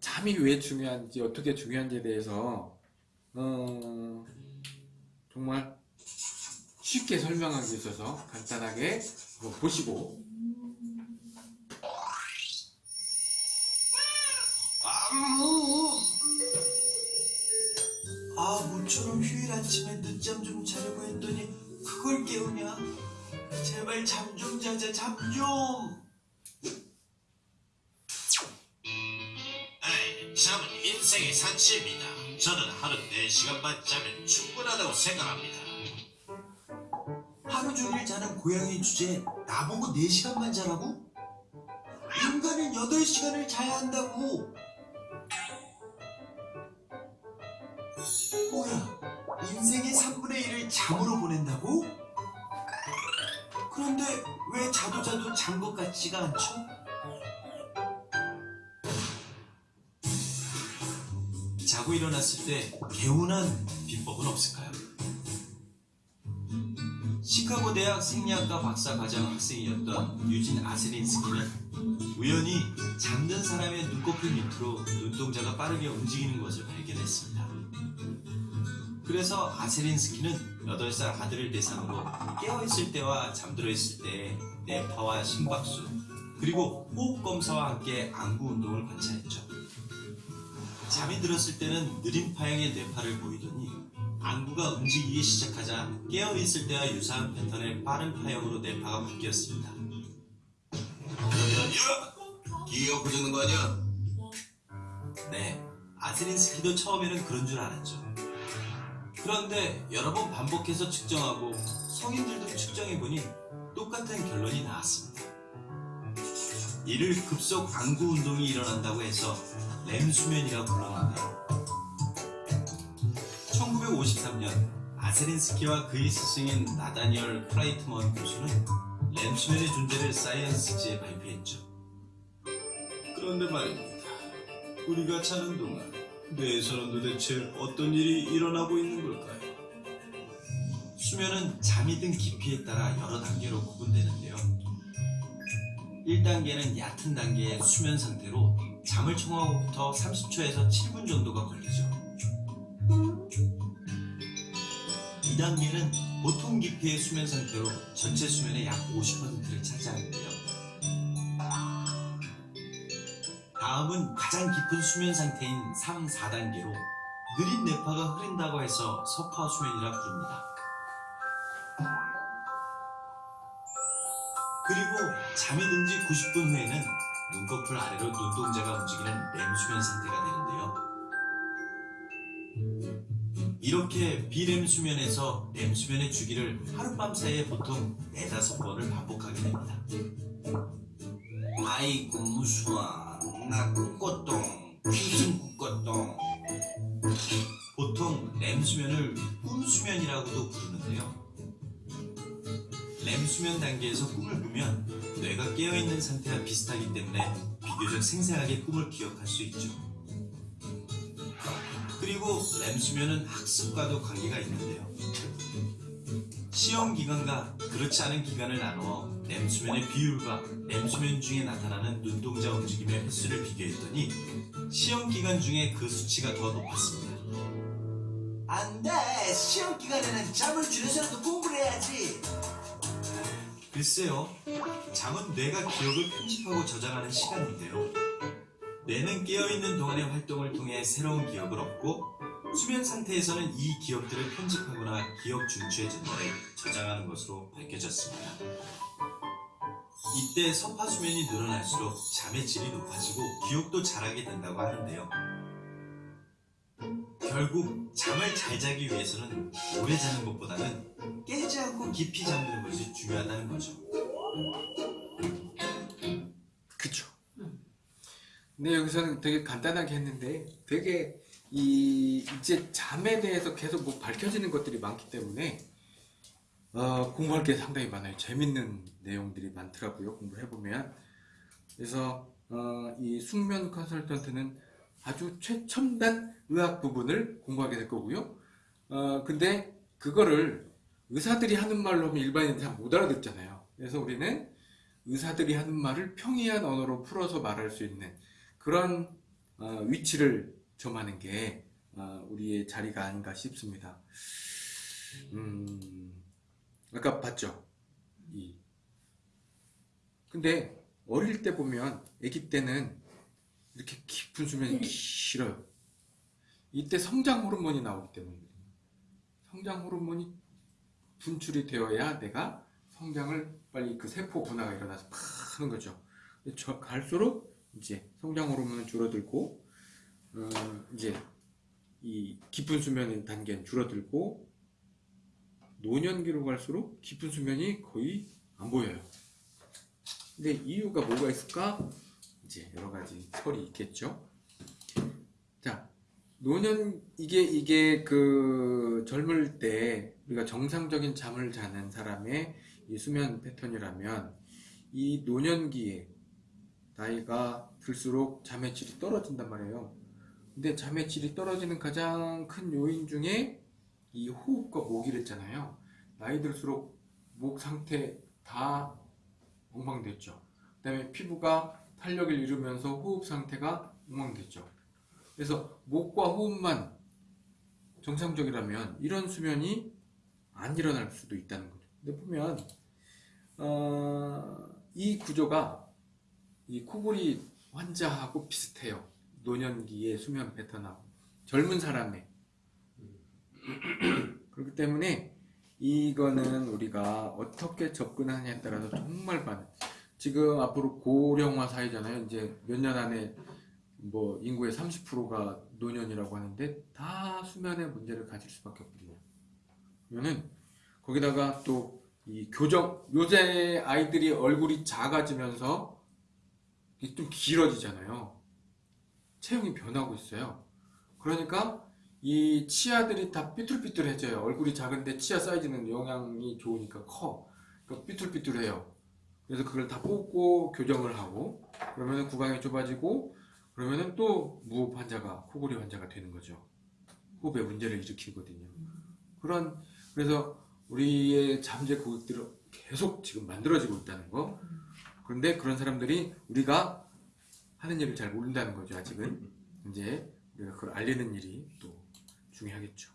잠이 왜 중요한지 어떻게 중요한지에 대해서 어, 정말 쉽게 설명하기 위해서 간단하게 보시고 아 모처럼 휴일 아침에 늦잠 좀 자려고 했더니 그걸 깨우냐? 제발 잠 좀 자자 잠 좀. 잠은 인생의 산치입니다. 저는 하루 4시간만 자면 충분하다고 생각합니다. 하루 종일 자는 고양이 주제에 나보고 4시간만 자라고? 인간은 8시간을 자야 한다고. 뭐야, 인생의 3분의 1을 잠으로 보낸다고? 그런데 왜 자도 자도 잔 것 같지가 않죠? 자고 일어났을 때 개운한 비법은 없을까요? 시카고 대학 생리학과 박사 과정 학생이었던 유진 아세린스키는 우연히 잠든 사람의 눈꺼풀 밑으로 눈동자가 빠르게 움직이는 것을 발견했습니다. 그래서 아세린스키는 8살 아들을 대상으로 깨어있을 때와 잠들어 있을 때의 뇌파와 심박수 그리고 호흡 검사와 함께 안구 운동을 관찰했죠. 잠이 들었을 때는 느린 파형의 뇌파를 보이더니 안구가 움직이기 시작하자 깨어있을 때와 유사한 패턴의 빠른 파형으로 뇌파가 바뀌었습니다. 야야야! 기가 고장난 거 아니야? 네, 아세린스키도 처음에는 그런 줄 알았죠. 그런데 여러 번 반복해서 측정하고 성인들도 측정해보니 똑같은 결론이 나왔습니다. 이를 급속 안구 운동이 일어난다고 해서 렘수면이라고 불렀는데요. 1953년 아세린스키와 그의 스승인 나다니얼 클라이트먼 교수는 렘수면의 존재를 사이언스지에 발표했죠. 그런데 말입니다. 우리가 자는 동안 뇌에서는 도대체 어떤 일이 일어나고 있는 걸까요? 수면은 잠이 든 깊이에 따라 여러 단계로 구분되는데요. 1단계는 얕은 단계의 수면 상태로 잠을 청하고부터 30초에서 7분 정도가 걸리죠. 2단계는 보통 깊이의 수면 상태로 전체 수면의 약 50%를 차지하는데요. 다음은 가장 깊은 수면 상태인 3, 4단계로 느린 뇌파가 흐린다고 해서 서파 수면이라 부릅니다. 그리고 잠이 든 지 90분 후에는 눈꺼풀 아래로 눈동자가 움직이는 렘수면 상태가 되는데요. 이렇게 비렘 수면에서 렘 수면의 주기를 하룻밤 사이에 보통 4, 5번을 반복하게 됩니다. 아이고 무서워 나 꿈꿨동 무슨 꿈꿨동 보통 렘수면을 꿈수면이라고도 부르는데요 렘 수면 단계에서 꿈을 꾸면 뇌가 깨어있는 상태와 비슷하기 때문에 비교적 생생하게 꿈을 기억할 수 있죠 그리고 렘 수면은 학습과도 관계가 있는데요 시험 기간과 그렇지 않은 기간을 나누어 렘 수면의 비율과 렘 수면 중에 나타나는 눈동자 움직임의 횟수를 비교했더니 시험 기간 중에 그 수치가 더 높았습니다. 안 돼! 시험 기간에는 잠을 줄여서라도 해야지! 글쎄요, 잠은 뇌가 기억을 편집하고 저장하는 시간인데요. 뇌는 깨어있는 동안의 활동을 통해 새로운 기억을 얻고 수면 상태에서는 이 기억들을 편집하거나 기억 중추에 전달해 저장하는 것으로 밝혀졌습니다. 이때 서파수면이 늘어날수록 잠의 질이 높아지고 기억도 잘하게 된다고 하는데요. 결국 잠을 잘 자기 위해서는 오래 자는 것보다는 깨 지 않고 깊이 잠드는 것이 중요하다는 거죠. 그쵸 근데 여기서는 되게 간단하게 했는데 되게 이 이제 잠에 대해서 계속 뭐 밝혀지는 것들이 많기 때문에 어, 공부할 게 상당히 많아요. 재밌는 내용들이 많더라고요. 공부를 해보면. 그래서 어, 이 숙면 컨설턴트는 아주 최첨단 의학 부분을 공부하게 될 거고요. 어, 근데 그거를 의사들이 하는 말로 하면 일반인들이 잘 못 알아듣잖아요. 그래서 우리는 의사들이 하는 말을 평이한 언어로 풀어서 말할 수 있는 그런 어, 위치를 점하는 게 어, 우리의 자리가 아닌가 싶습니다. 음, 아까 봤죠? 이. 근데 어릴 때 보면 아기 때는 이렇게 깊은 수면이 길어요. 이때 성장 호르몬이 나오기 때문이거든요. 성장 호르몬이 분출이 되어야 내가 성장을 빨리 그 세포 분화가 일어나서 팍 하는 거죠. 저 갈수록 이제 성장 호르몬은 줄어들고 어, 이제 이 깊은 수면 단계는 줄어들고 노년기로 갈수록 깊은 수면이 거의 안 보여요. 근데 이유가 뭐가 있을까? 이제 여러 가지 설이 있겠죠. 자, 노년 이게 이게 그 젊을 때 우리가 정상적인 잠을 자는 사람의 이 수면 패턴이라면 이 노년기에 나이가 들수록 잠의 질이 떨어진단 말이에요. 근데 잠의 질이 떨어지는 가장 큰 요인 중에 이 호흡과 목이랬잖아요. 나이 들수록 목 상태 다 엉망됐죠. 그 다음에 피부가 탄력을 잃으면서 호흡 상태가 엉망됐죠. 그래서 목과 호흡만 정상적이라면 이런 수면이 안 일어날 수도 있다는 거죠. 근데 보면 어, 이 구조가 이 코골이 환자하고 비슷해요. 노년기의 수면 패턴하고 젊은 사람의 그렇기 때문에 이거는 우리가 어떻게 접근하냐에 따라서 정말 많은 지금 앞으로 고령화 사회잖아요. 이제 몇 년 안에 뭐 인구의 30%가 노년이라고 하는데 다 수면의 문제를 가질 수밖에 없거든요. 그러면은 거기다가 또 이 교정 요새 아이들이 얼굴이 작아지면서 좀 길어지잖아요. 체형이 변하고 있어요. 그러니까 이 치아들이 다 삐뚤삐뚤해져요. 얼굴이 작은데 치아 사이즈는 영양이 좋으니까 커. 그러니까 삐뚤삐뚤해요. 그래서 그걸 다 뽑고 교정을 하고 그러면 구강이 좁아지고 그러면은 또 무호흡 환자가 코골이 환자가 되는 거죠. 호흡에 문제를 일으키거든요. 그런 그래서 우리의 잠재 고객들을 계속 지금 만들어지고 있다는 거. 그런데 그런 사람들이 우리가 하는 일을 잘 모른다는 거죠. 아직은 이제 우리가 그걸 알리는 일이 또 중요하겠죠.